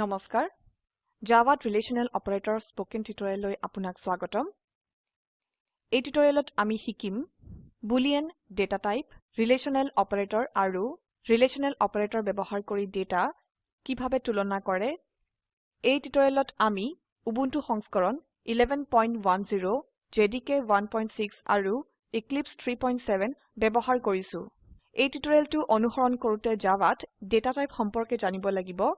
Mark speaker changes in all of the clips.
Speaker 1: Namaskar. Java Relational Operator Spoken Tutorial Apunak Swagotam. E tutorial at Ami Hikim. Boolean data type. Relational Operator Aru. Relational Operator Bebahar Kori data. Kibhabe Tulona Kore. E tutorial at Ami. Ubuntu Hongskoron. 11.10. JDK 1.6 Aru. Eclipse 3.7 Bebahar Korisu. E tutorial to Onuhoron Korute Java. Data type Homporke Janibo Lagibo.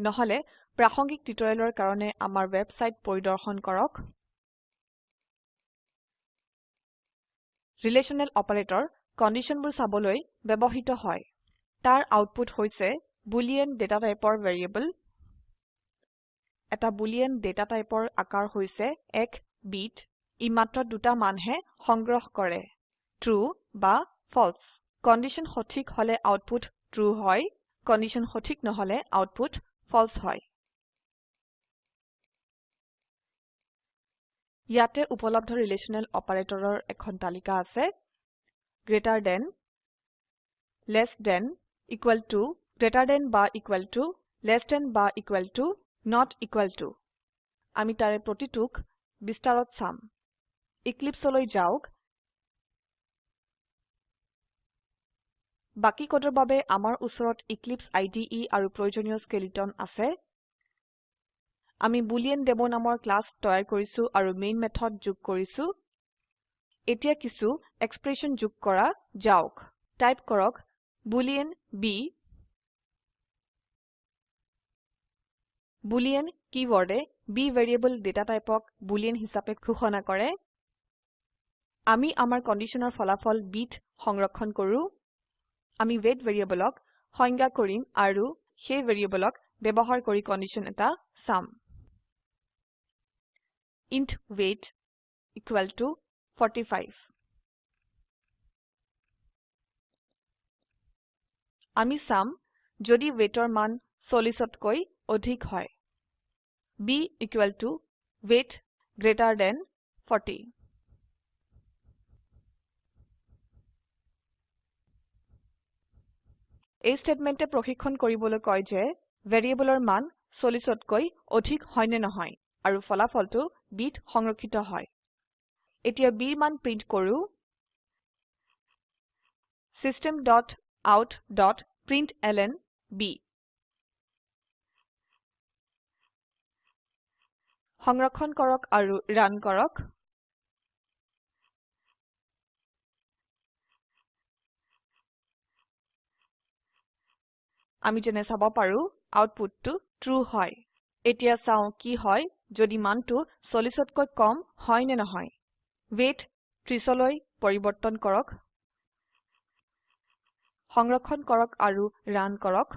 Speaker 1: নহলে প্ৰাসঙ্গিক টিউটোৰিয়ালৰ কাৰণে আমাৰ website পৰিদৰ্শন কৰক relational operator কণ্ডিশ্যনবোৰ চাবলৈ ব্যৱহৃত হয় তাৰ আউটপুট হৈছে বুলিয়ান ডেটা টাইপৰ ভেৰিয়েবল এটা বুলিয়ান ডেটা টাইপৰ আকাৰ হৈছে এক বিট ই মাত্ৰ দুটা মানহে সংগ্ৰহ কৰে ট্ৰু বা ফলছ কণ্ডিশ্যন সঠিক হলে আউটপুট ট্ৰু হয় কণ্ডিশ্যন সঠিক নহলে output false hoy. Yate upolabdha relational operator or ekhantalika ase greater than, less than, equal to, greater than ba equal to, less than ba equal to, not equal to. Ami tare protituk, bistarot sam. Eclipse oloi jauk, বাকি কোডৰ বাবে আমাৰ ওচৰত Eclipse IDE আৰু প্ৰয়োজনীয় skeleton আছে আমি Boolean demo নামৰ class তৈয়াৰ কৰিছো আৰু মেইন মেথড যোগ কৰিছো এতিয়া কিছু এক্সপ্ৰেচন যোগ কৰা যাওক টাইপ কৰক বুলিয়ান b বুলিয়ান কিৱৰ্ডে b ভেৰিয়েবল ডেটা টাইপক বুলিয়ান হিচাপে ঘোষণা কৰে আমি আমাৰ কণ্ডিশ্যনৰ ফলাফল বিট সংৰক্ষণ কৰোঁ আমি weight variableক সংজ্ঞা কৰিম আৰু সেই variableক ব্যৱহাৰ কৰি condition এটা sum. int weight equal to 45. আমি sum যদি weightৰ মান 40তকৈ অধিক হয়। b equal to weight greater than 40. এই স্টেটমেন্টে প্ৰশিক্ষণ কৰিবলৈ কয় যে ভেৰিয়েবলৰ মান 40তকৈ অধিক হয় নে নহয় আৰু ফলাফলটো বিট সংৰক্ষিত হয় এতিয়া বিৰ মান প্ৰিন্ট কৰো system.out.println b সংৰক্ষণ কৰক আৰু ৰান কৰক আমি যেনে চাব পাৰো আউটপুটটো ট্ৰু হয় এতিয়া চাও কি হয় যদি মানটো 40তকৈ কম হয় নে নহয় ৱেইট 30 লৈ পৰিৱৰ্তন কৰক সংৰক্ষণ কৰক আৰু ৰান কৰক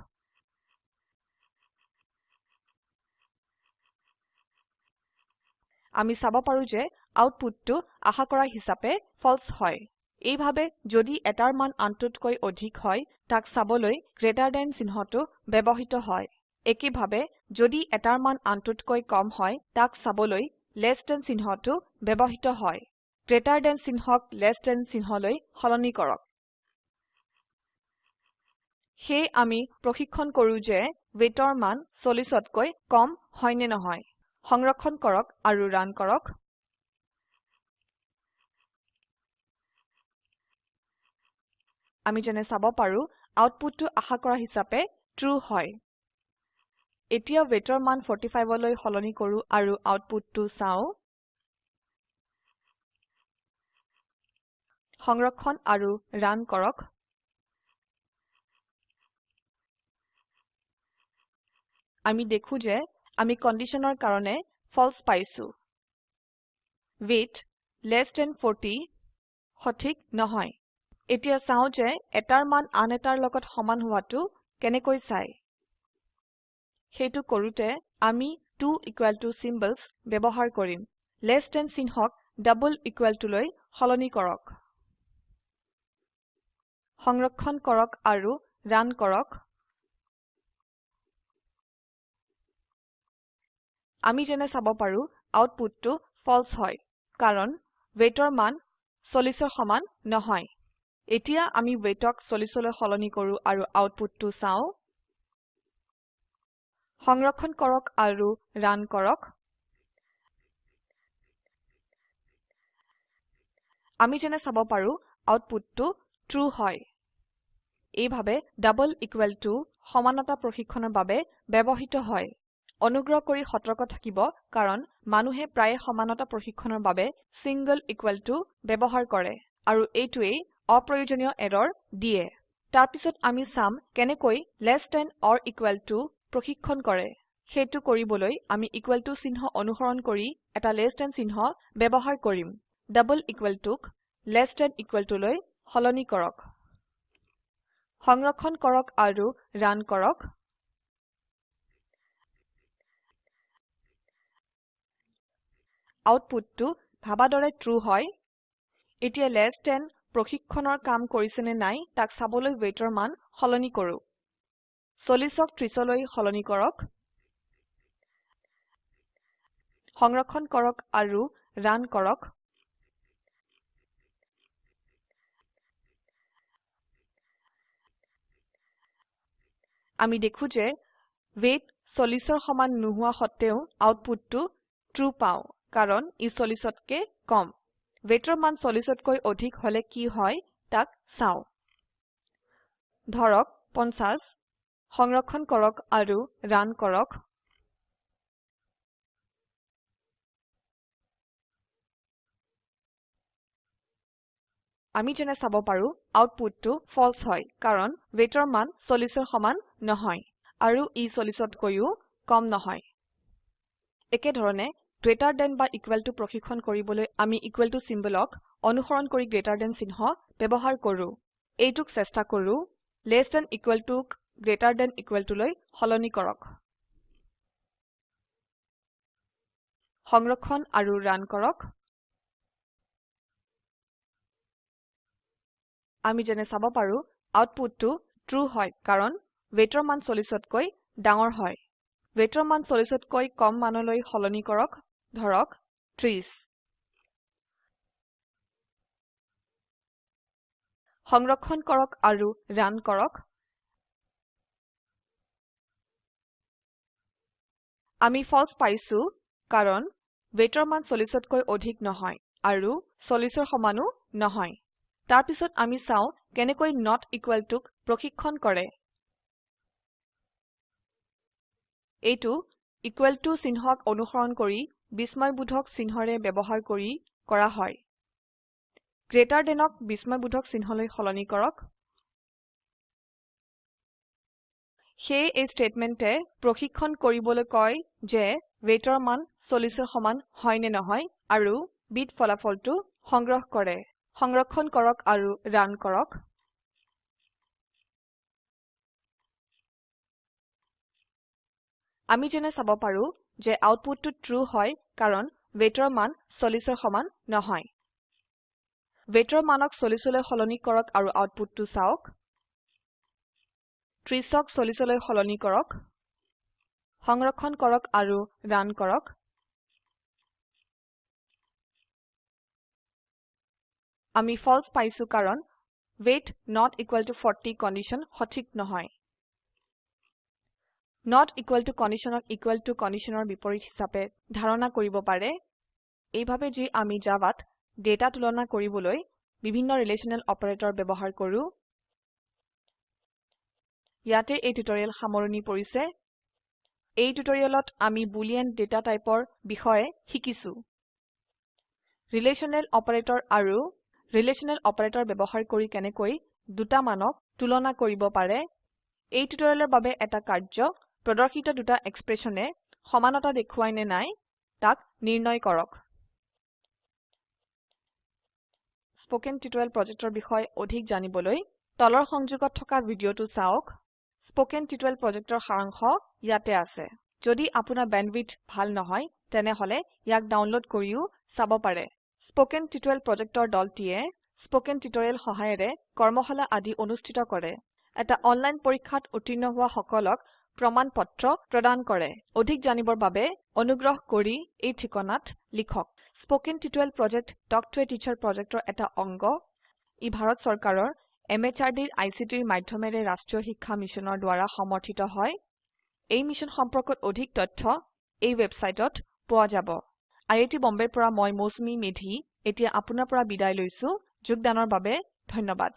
Speaker 1: আমি চাব পাৰো যে আউটপুটটো আশা কৰা হিচাপে ফলস হয় এইভাবে যদি এটাৰ মান আনটোতকৈ অধিক হয় তাক সাবলৈ greater than চিহ্নটো ব্যৱহৃত হয় একেভাবে যদি এটাৰ মান আনটোতকৈ কম হয় তাক চাবলৈ less than চিহ্নটো ব্যৱহৃত হয় greater দেন চিহ্নক less দেন চিহ্নলৈ সলনি কৰক সেয়ে আমি প্ৰশিক্ষণ কৰো যে weightৰ মান 40তকৈ কম হয় নে নহয় সংৰক্ষণ কৰক আৰু ৰান কৰক আমি যেনে চাব পাৰো আউটপুটটো আশা কৰা হিচাপে ট্ৰু হয় এতিয়া ওয়েটৰ মান 45 লৈ সলনি কৰো আৰু আউটপুটটো চাও সংৰক্ষণ আৰু ৰান কৰক আমি দেখো যে আমি কন্ডিশনৰ কাৰণে ফলস পাইছো ৱেইট less than 40 সঠিক নহয় এতিয়া চাও যে এটাৰ মান আন এটাৰ লগত সমান হোৱাটো কেনেকৈ চাই সেইটো কৰোতে আমি 2 equal to চিম্বলছ ব্যৱহাৰ কৰিম লেছ than চিহ্নক ডাবল equal to সলনি কৰক সংৰক্ষণ কৰক আৰু ৰান কৰক আমি যেনে চাব পাৰো আউটপুটটো ফলছ হয় কাৰণ weightৰ মান 40ৰ সমান নহয় এতিয়া আমি weightক 40লৈ সলনি কৰো আৰু আউটপুটটো চাও সংৰক্ষণ কৰক আৰু ৰান কৰক আমি যেনে চাব পাৰো আউটপুটটো ট্ৰু হয় এইভাবে ডাবল ইকুৱেল টু সমানতা প্ৰশিক্ষণৰ বাবে ব্যৱহৃত হয় অনুগ্ৰহ কৰি সতৰ্ক থাকিব কাৰণ মানুহে প্ৰায়ে সমানতা প্ৰশিক্ষণৰ বাবে সিংগল ইকুৱেল টু ব্যৱহাৰ কৰে আৰু এইটোৱেই অপ্ৰয়োজনীয় এৰৰ দিয়ে তাৰপিছত আমি সাম কেনেকৈ less than or equal to প্ৰশিক্ষণ কৰে সেটো কৰিবলৈ আমি equal টু চিহ্ন অনুসৰণ কৰি এটা less than চিহ্ন ব্যৱহাৰ কৰিম ডাবল equal টুক less than equal to লৈ হলনি কৰক সংৰক্ষণ কৰক আৰু ৰান কৰক আউটপুটটো ভাবা দৰে ট্ৰু হয় এতিয়া less than প্ৰশিক্ষণৰ কাম কৰিছে নে নাই তাক চাবলৈ ওয়েটৰ মান সলনি কৰো 40ক 30লৈ সলনি কৰক সংৰক্ষণ কৰক আৰু ৰান কৰক আমি দেখো যে ওয়েট 40ৰ সমান নহুৱা হতেও আউটপুটটো ট্ৰু পাও কাৰণ ই 40তকৈ কম weightৰ মান 40তকৈ অধিক হলে কি হয় তাক চাও ধৰক 50 সংৰক্ষণ কৰক আৰু ৰান কৰক আমি যেনে চাব পাৰো আউটপুটটো ফলস হয় কাৰণ weightৰ মান 40ৰ সমান নহয় আৰু ই 40তকৈও কম নহয় একে ধৰণে greater দেন বা equal to প্ৰশিক্ষণ কৰিবলৈ আমি equal টু চিম্বলক অনুসৰণ কৰি greater দেন চিহ্ন ব্যৱহাৰ কৰো এইটোক চেষ্টা কৰো less than equal to greater than equal to লৈ কৰক সংৰক্ষণ আৰু ৰান কৰক আমি যেনে চাব পাৰো আউটপুটটো ট্ৰু হয় কাৰণ ৱেটৰ মান 40তকৈ ডাঙৰ হয় ৱেটৰ মান 40তকৈ কম মানলৈ সলনি কৰক ধৰক 30 সংৰক্ষণ কৰক আৰু ৰান কৰক আমি false পাইছো কাৰণ weightৰ মান 40তকৈ অধিক নহয় আৰু 40ৰ সমানো নহয় তাৰ পিছত আমি চাও কেনেকৈ নট equal to প্ৰশিক্ষণ কৰে এইটো equal টু চিহ্নক অনুসৰণ কৰি বিস্ময়বোধক চিহ্নৰে ব্যৱহাৰ কৰি কৰা হয় গ্ৰেটাৰ দেনক বিস্ময়বোধক চিহ্নলৈ সলনি কৰক সেয়ে এই ষ্টেটমেণ্টে প্ৰশিক্ষণ কৰিবলৈ কয় যে ৱেইটৰ মান চল্লিছৰ সমান হয় নে নহয় আৰু বিট ফলাফলটো সংগ্ৰহ কৰে সংৰক্ষণ কৰক আৰু ৰান কৰক আমি যেনে চাব পাৰোঁ যে আউটপুটটো ট্ৰু হয় কাৰণ weightৰ মান 40ৰ সমান নহয় weightৰ মানক 40লৈ সলনি কৰক আৰু আউটপুটটো চাওক 30ক 40লৈ হলনি কৰক সংৰক্ষণ কৰক আৰু ৰান কৰক আমি false পাইছো কাৰণ weight not equal to 40 condition সঠিক নহয় not equal টু conditionক equal টু conditionৰ বিপৰীত হিচাপে ধাৰণা কৰিব পাৰে এইভাৱে যি আমি জাভাত ডেটা তুলনা কৰিবলৈ বিভিন্ন ৰিলেচনেল অপাৰেটৰ ব্যৱহাৰ কৰো ইয়াতে এই টিউটৰিয়েল সামৰণি পৰিছে এই টিউটৰিয়েলত আমি বুলিয়ান ডেটা টাইপৰ বিষয়ে শিকিছো ৰিলেচনেল অপাৰেটৰ আৰু ৰিলেচনেল অপাৰেটৰ ব্যৱহাৰ কৰি কেনেকৈ দুটা মানক তুলনা কৰিব পাৰে এই টিউটৰিয়েলৰ বাবে এটা কাৰ্য প্ৰদৰ্শিত দুটা এক্সপ্ৰেশনে সমানতা দেখুৱাই নে নাই তাক নিৰ্ণয় কৰক স্পোকেন টিউটোৰিয়াল প্ৰজেক্টৰ বিষয়ে অধিক জানিবলৈ তলৰ সংযোগত থকা ভিডিওটো চাওক স্পোকেন টিউটোৰিয়াল প্ৰজেক্টৰ সাৰাংশ ইয়াতে আছে যদি আপোনাৰ ব্যান্ডউইথ ভাল নহয় তেনেহলে ইয়াক ডাউনলোড কৰিও চাব পাৰে স্পোকেন টিউটোৰিয়াল প্ৰজেক্টৰ দলটিয়ে স্পোকেন টিউটোৰিয়াল সহায়ৰে কৰ্মশালা আদি অনুষ্ঠিত কৰে এটা অনলাইন পৰীক্ষাত উত্তীৰ্ণ হোৱা সকলক প্ৰমাণ পত্ৰ প্ৰদান কৰে অধিক জানিবৰ বাবে অনুগ্ৰহ কৰি এই ঠিকনাত লিখক spoken tutorial project talk to a teacher প্রজেক্টর এটা অঙ্গ ই ভারত সরকারের এমএচআরডির আইসিটির মাধ্যমে রাষ্ট্রীয় শিক্ষা মিশনের দ্বারা সমর্থিত হয় এই মিশন সম্পর্কত অধিক তথ্য এই ওয়েবসাইটত পোৱা যাব আইআইটি বম্বেৰ পৰা মই মৌসুমী মেধি এতিয়া আপোনাৰ পৰা বিদায় লৈছো যোগদানৰ বাবে ধন্যবাদ